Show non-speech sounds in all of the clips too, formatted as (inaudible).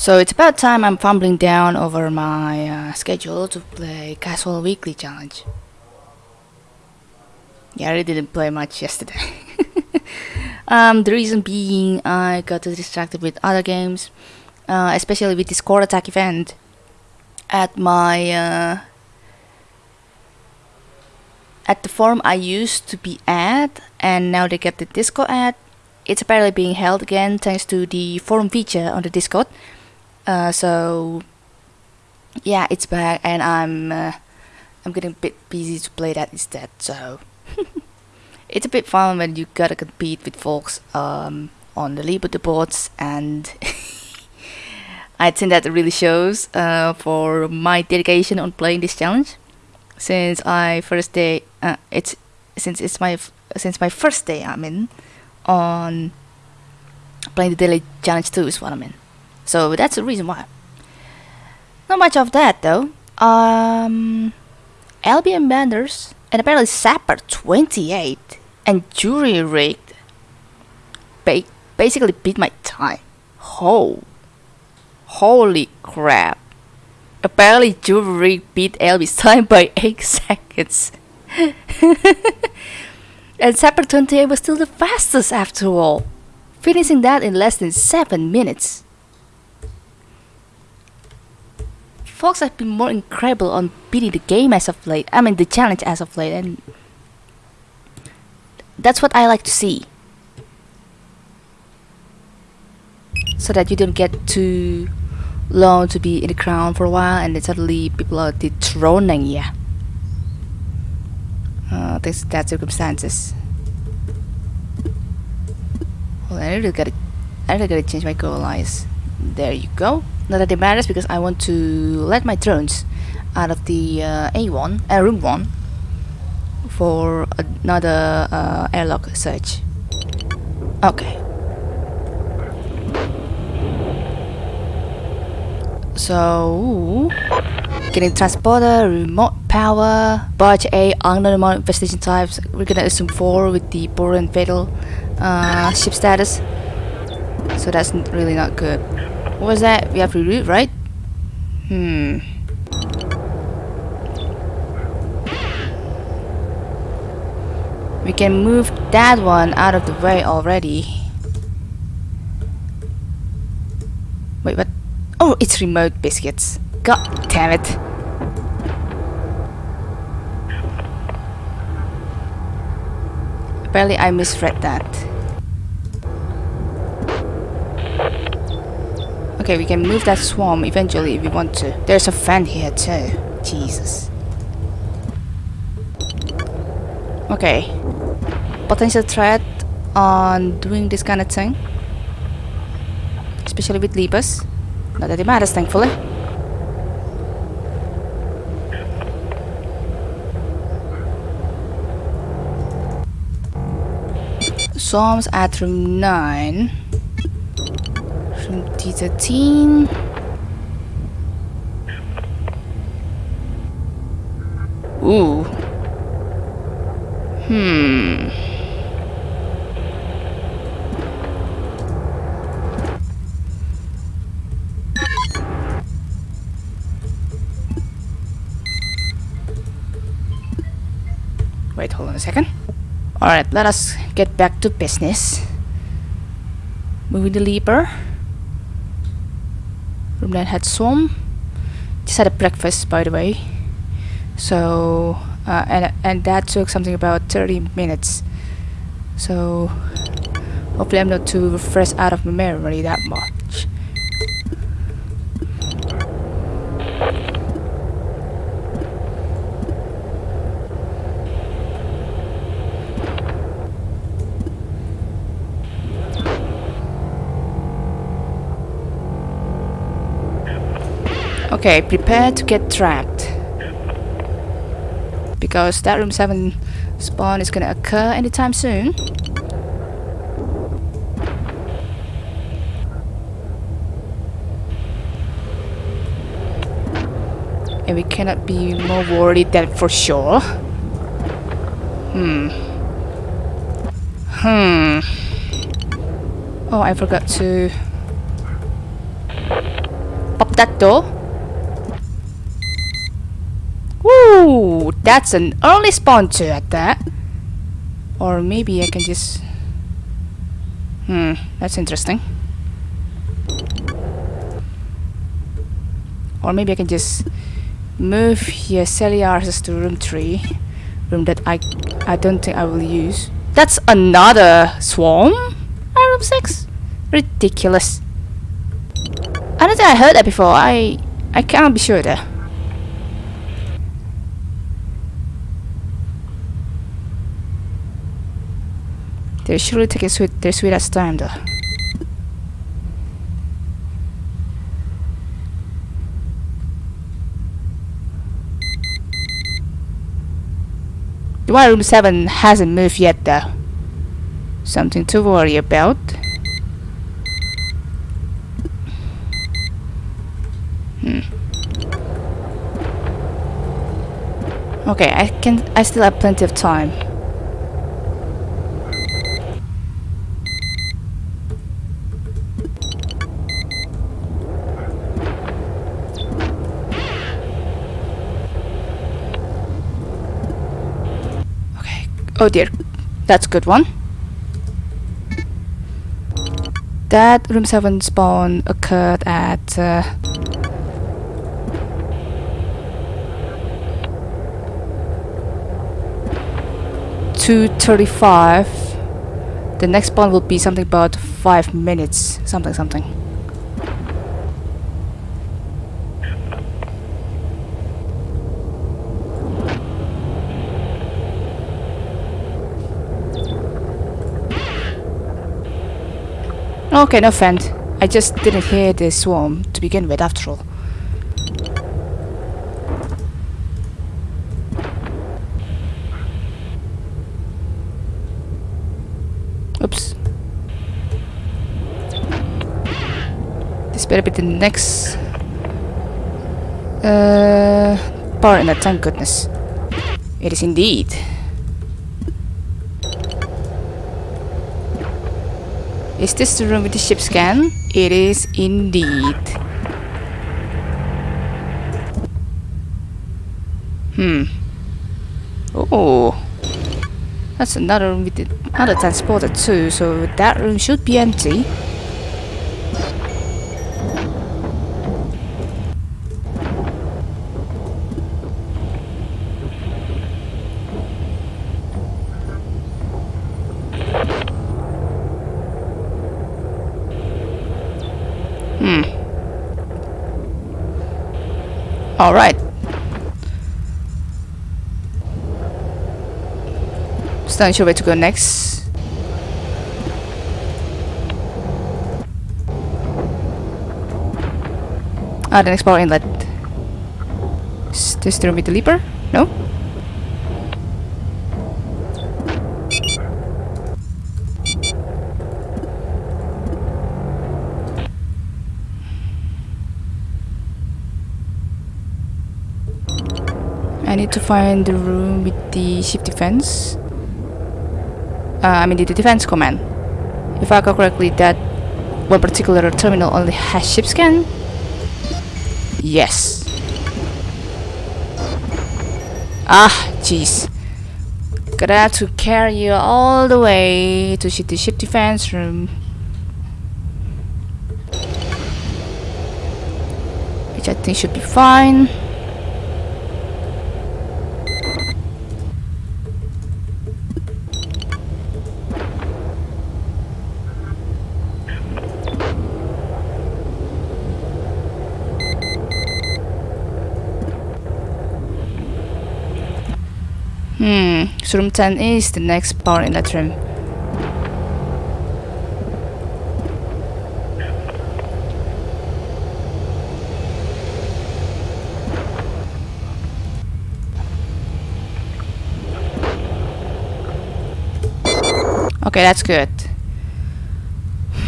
So it's about time I'm fumbling down over my uh, schedule to play Casual Weekly Challenge. Yeah, I really didn't play much yesterday. (laughs) um, the reason being I got distracted with other games, uh, especially with this core attack event at my uh, at the forum I used to be at, and now they get the Discord ad. It's apparently being held again thanks to the forum feature on the Discord. Uh, so yeah, it's back, and I'm uh, I'm getting a bit busy to play that instead. So (laughs) it's a bit fun when you gotta compete with folks um, on the leaderboards, and (laughs) I think that really shows uh, for my dedication on playing this challenge. Since I first day, uh, it's since it's my since my first day I'm in on playing the daily challenge too is what I'm in. So that's the reason why. Not much of that though. Um, Albion Benders and apparently Sapper 28 and Jury Rigged ba basically beat my time. Oh, holy crap. Apparently Jury Rigged beat Elby's time by (laughs) 8 seconds. (laughs) and Sapper 28 was still the fastest after all, finishing that in less than 7 minutes. Fox has been more incredible on beating the game as of late. I mean the challenge as of late and that's what I like to see. So that you don't get too long to be in the crown for a while and then suddenly people are dethroning you. Uh, thanks to that circumstances. Well, I really gotta, I really gotta change my goal lines. There you go. Not that it matters because I want to let my drones out of the uh, A1, uh, room 1 for another uh, airlock search. Okay. So, getting transporter, remote power, barge A, unknown investigation types. We're gonna assume 4 with the poor and fatal uh, ship status. So that's really not good. What was that? We have to reroute, right? Hmm. We can move that one out of the way already. Wait, what? Oh, it's remote biscuits. God damn it. Apparently I misread that. Okay, we can move that swarm eventually if we want to. There's a fan here too. Jesus. Okay. Potential threat on doing this kind of thing. Especially with Leapers. Not that it matters, thankfully. Swarms at room 9. 2013. Ooh. Hmm. Wait, hold on a second. Alright, let us get back to business. Moving the leaper. 9 had swum. Just had a breakfast, by the way. So, uh, and, and that took something about 30 minutes. So, hopefully I'm not too fresh out of my memory that much. Okay, prepare to get trapped. Because that room 7 spawn is gonna occur anytime soon. And we cannot be more worried than for sure. Hmm. Hmm. Oh, I forgot to pop that door. Woo! That's an early spawn too at that. Or maybe I can just... Hmm, that's interesting. Or maybe I can just move here Yeseliaris to room 3. Room that I I don't think I will use. That's another swarm? At room 6? Ridiculous. I don't think I heard that before. I I can't be sure there. They're surely taking sweet their sweetest time though. The room 7 hasn't moved yet though. Something to worry about. Hmm. Okay, I can I still have plenty of time. Okay. Oh dear. That's a good one. That room 7 spawn occurred at uh, two thirty-five. The next spawn will be something about five minutes, something something. Okay, no friend. I just didn't hear the swarm to begin with after all. Oops. This better be the next uh, part in that thank goodness. It is indeed. Is this the room with the ship scan? It is indeed. Hmm. Oh. That's another room with the- another transporter too, so that room should be empty. Hmm. All right. Still not sure where to go next. Ah, the next power inlet. Is this room with the leaper? No? I need to find the room with the ship defense. Uh, I mean the defense command. If I recall correctly, that one particular terminal only has ship scan. Yes. Ah, jeez. Gonna have to carry you all the way to the ship defense room. Which I think should be fine. Hmm, so room 10 is the next power inlet room. Okay, that's good.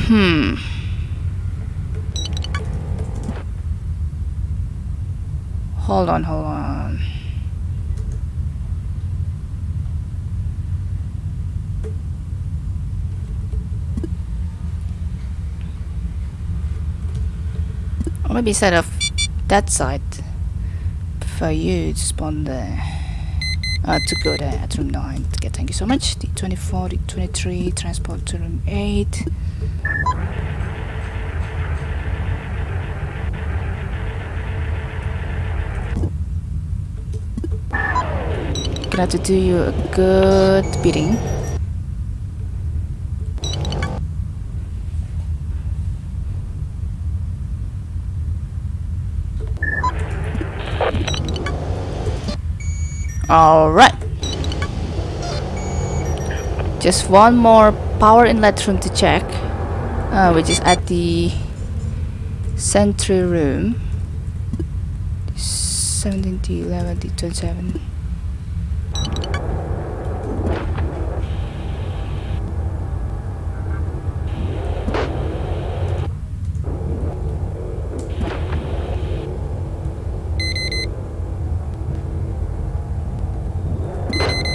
Hmm. Hold on, hold on. Or maybe instead of that side, for you to spawn there. Uh, to go there at room 9. Okay, thank you so much. D24, D23, transport to room 8. Gonna have to do you a good beating. Alright. Just one more power inlet room to check, uh, which is at the sentry room. 17 to 11 to 27.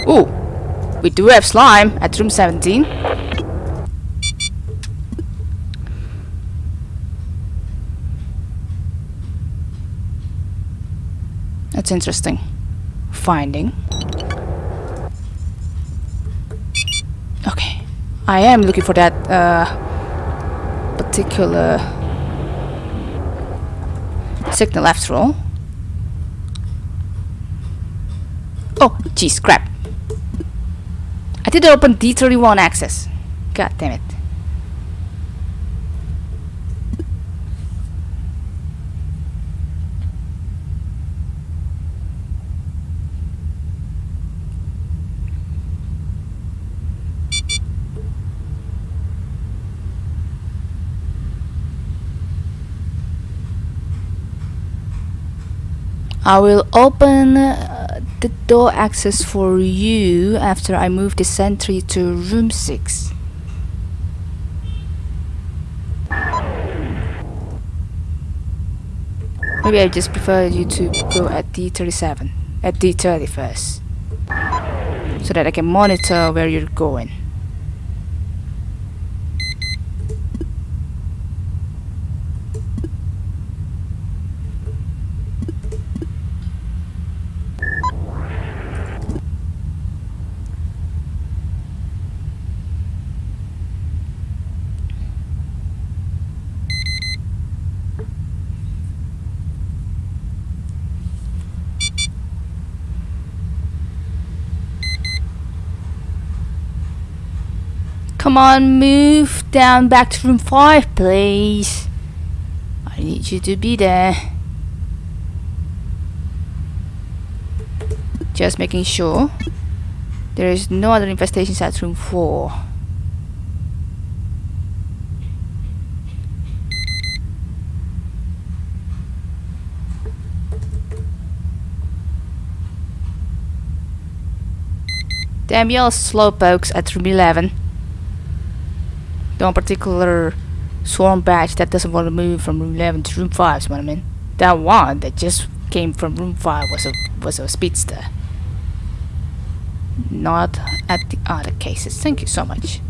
Ooh, we do have slime at room 17. That's interesting. Finding. Okay. I am looking for that uh, particular signal after all. Oh, geez, crap. I did open D31 access. God damn it. I will open uh, the door access for you after I move the sentry to room 6. Maybe I just prefer you to go at D37, at D30 first. So that I can monitor where you're going. Come on, move down back to room 5, please. I need you to be there. Just making sure there is no other infestations at room 4. Damn y'all slowpokes at room 11 no particular swarm batch that doesn't want to move from room 11 to room 5 is what I mean. That one that just came from room 5 was a was a speedster. Not at the other cases. Thank you so much.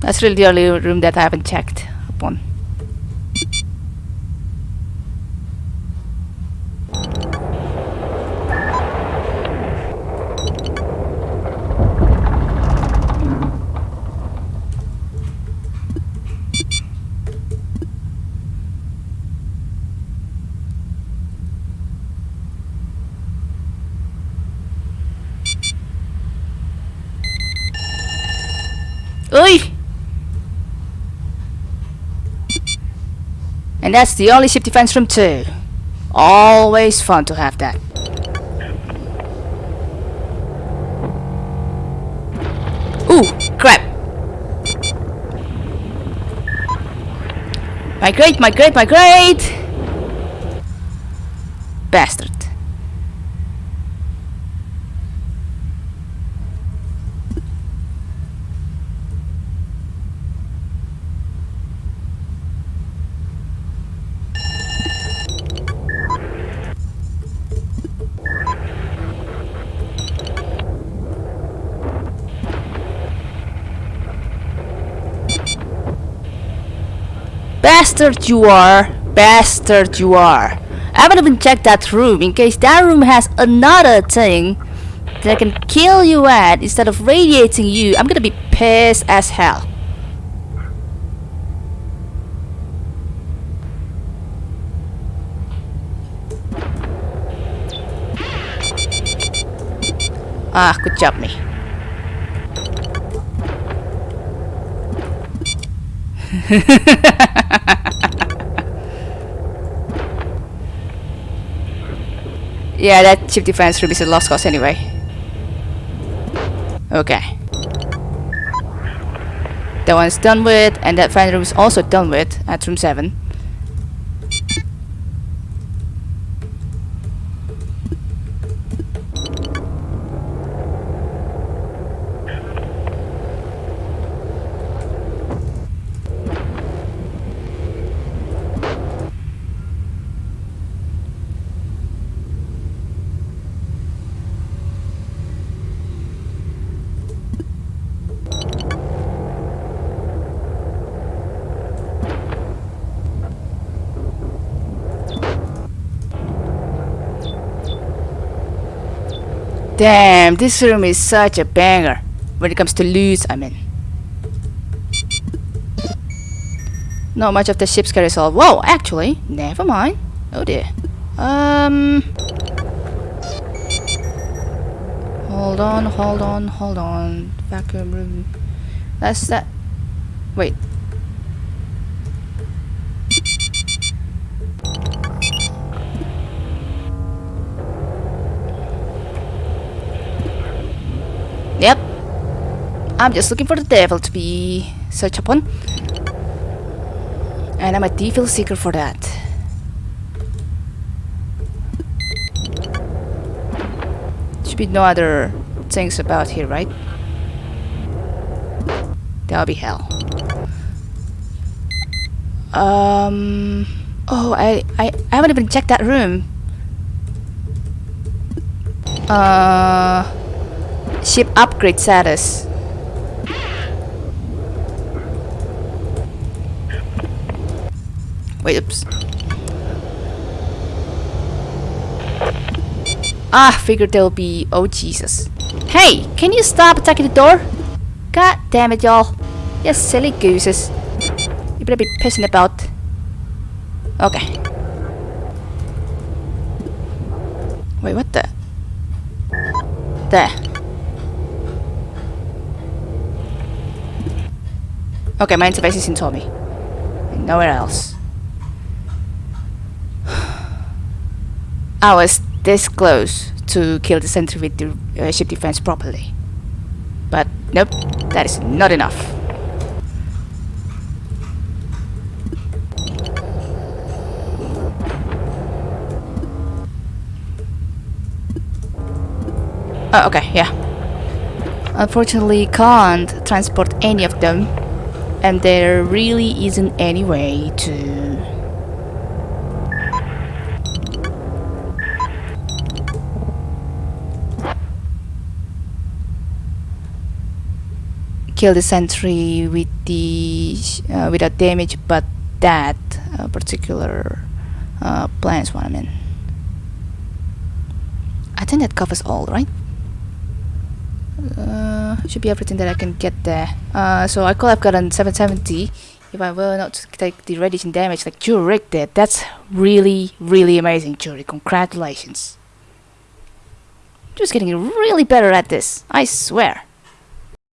That's really the only room that I haven't checked upon. Oi! And that's the only ship defense room too. Always fun to have that. Ooh, crap. Migrate, migrate, migrate! Bastard. Bastard you are! Bastard you are! I haven't even checked that room in case that room has another thing that can kill you at instead of radiating you. I'm gonna be pissed as hell. Ah, good job me. (laughs) yeah, that ship defense room is a lost cause anyway. Okay. That one's done with, and that fan room is also done with at room 7. Damn, this room is such a banger. When it comes to loot, I mean. Not much of the ship's carry solved. Whoa, actually, never mind. Oh dear. Um. Hold on, hold on, hold on. Vacuum room. That's that. Wait. I'm just looking for the devil to be searched upon. And I'm a devil seeker for that. Should be no other things about here, right? That'll be hell. Um... Oh, I, I, I haven't even checked that room. Uh... Ship upgrade status. Wait, oops. Ah, figured there'll be... Oh, Jesus. Hey, can you stop attacking the door? God damn it, y'all. You silly gooses. You better be pissing about. Okay. Wait, what the? There. Okay, my interface is in Tommy. And nowhere else. I was this close to kill the sentry with the uh, ship defense properly. But nope, that is not enough. Oh, okay, yeah. Unfortunately, can't transport any of them and there really isn't any way to kill the sentry with the uh, without damage but that uh, particular uh, is what I mean I think that covers all right uh, should be everything that I can get there. Uh, so I could have gotten 770 if I were not to take the radiation damage like Jurek did. That's really, really amazing, Jurek. Congratulations. Just getting really better at this, I swear.